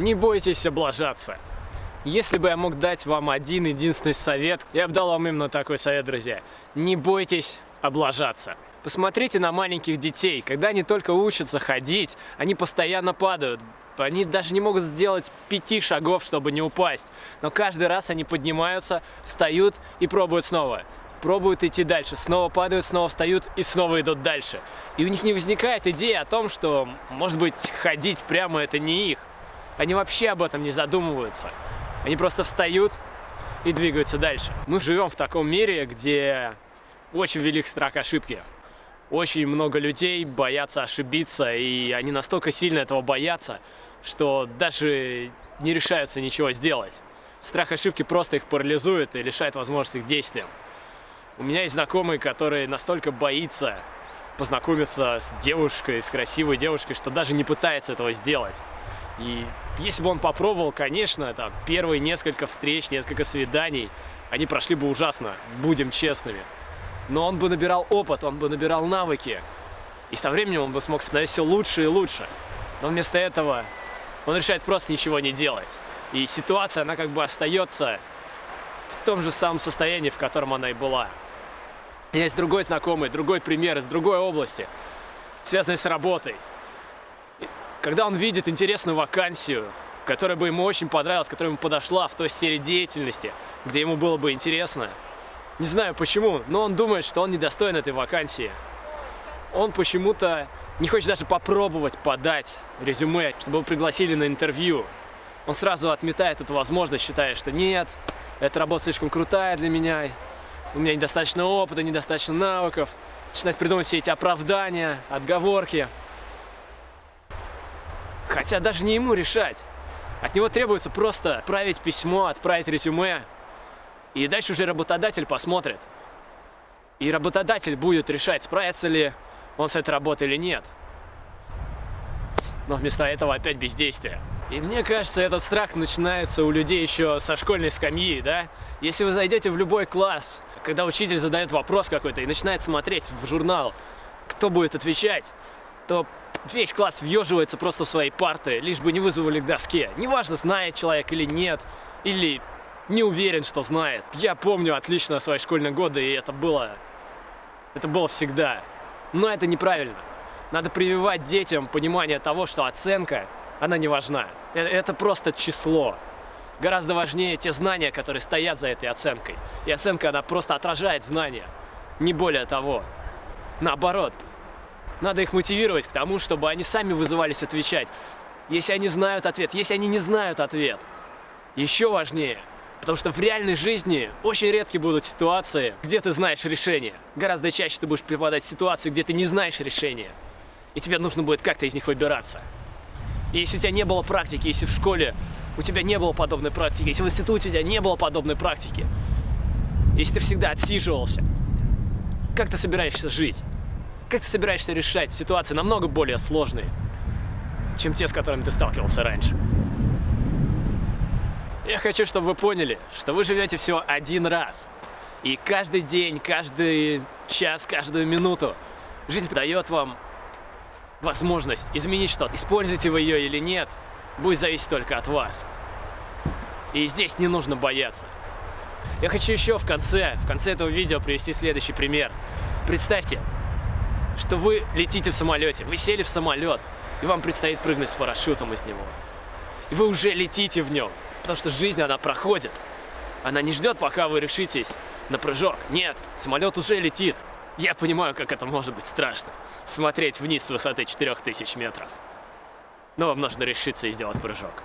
Не бойтесь облажаться. Если бы я мог дать вам один единственный совет, я бы дал вам именно такой совет, друзья. Не бойтесь облажаться. Посмотрите на маленьких детей. Когда они только учатся ходить, они постоянно падают. Они даже не могут сделать пяти шагов, чтобы не упасть. Но каждый раз они поднимаются, встают и пробуют снова. Пробуют идти дальше, снова падают, снова встают и снова идут дальше. И у них не возникает идея о том, что, может быть, ходить прямо это не их. Они вообще об этом не задумываются. Они просто встают и двигаются дальше. Мы живем в таком мире, где очень велик страх ошибки. Очень много людей боятся ошибиться, и они настолько сильно этого боятся, что даже не решаются ничего сделать. Страх ошибки просто их парализует и лишает возможности к действиям. У меня есть знакомый, который настолько боится познакомиться с девушкой, с красивой девушкой, что даже не пытается этого сделать. И если бы он попробовал, конечно, там, первые несколько встреч, несколько свиданий, они прошли бы ужасно, будем честными. Но он бы набирал опыт, он бы набирал навыки. И со временем он бы смог становиться лучше и лучше. Но вместо этого он решает просто ничего не делать. И ситуация, она как бы остается в том же самом состоянии, в котором она и была. Есть другой знакомый, другой пример из другой области, связанный с работой. Когда он видит интересную вакансию, которая бы ему очень понравилась, которая ему подошла в той сфере деятельности, где ему было бы интересно, не знаю почему, но он думает, что он недостоин этой вакансии. Он почему-то не хочет даже попробовать подать резюме, чтобы его пригласили на интервью. Он сразу отметает эту возможность, считая, что нет, эта работа слишком крутая для меня, у меня недостаточно опыта, недостаточно навыков. Начинает придумывать все эти оправдания, отговорки. Хотя даже не ему решать. От него требуется просто отправить письмо, отправить резюме. И дальше уже работодатель посмотрит. И работодатель будет решать, справится ли он с этой работой или нет. Но вместо этого опять бездействие. И мне кажется, этот страх начинается у людей еще со школьной скамьи, да? Если вы зайдете в любой класс, когда учитель задает вопрос какой-то и начинает смотреть в журнал, кто будет отвечать, то весь класс въеживается просто в свои парты, лишь бы не вызвали к доске. Неважно, знает человек или нет, или не уверен, что знает. Я помню отлично свои школьные годы, и это было... Это было всегда. Но это неправильно. Надо прививать детям понимание того, что оценка, она не важна. Э, это просто число. Гораздо важнее те знания, которые стоят за этой оценкой. И оценка, она просто отражает знания. Не более того. Наоборот, надо их мотивировать к тому, чтобы они сами вызывались отвечать. Если они знают ответ, если они не знают ответ. Еще важнее, потому что в реальной жизни очень редки будут ситуации, где ты знаешь решение. Гораздо чаще ты будешь попадать в ситуации, где ты не знаешь решения. И тебе нужно будет как-то из них выбираться. И если у тебя не было практики, если в школе у тебя не было подобной практики, если в институте у тебя не было подобной практики, если ты всегда отсиживался, как ты собираешься жить? Как ты собираешься решать ситуации намного более сложные, чем те, с которыми ты сталкивался раньше? Я хочу, чтобы вы поняли, что вы живете всего один раз. И каждый день, каждый час, каждую минуту жизнь дает вам возможность изменить что-то. Используете вы ее или нет, будет зависеть только от вас. И здесь не нужно бояться. Я хочу еще в конце, в конце этого видео привести следующий пример. Представьте, что вы летите в самолете, вы сели в самолет, и вам предстоит прыгнуть с парашютом из него. И вы уже летите в нем, потому что жизнь, она проходит. Она не ждет, пока вы решитесь на прыжок. Нет, самолет уже летит. Я понимаю, как это может быть страшно. Смотреть вниз с высоты 4000 метров. Но вам нужно решиться и сделать прыжок.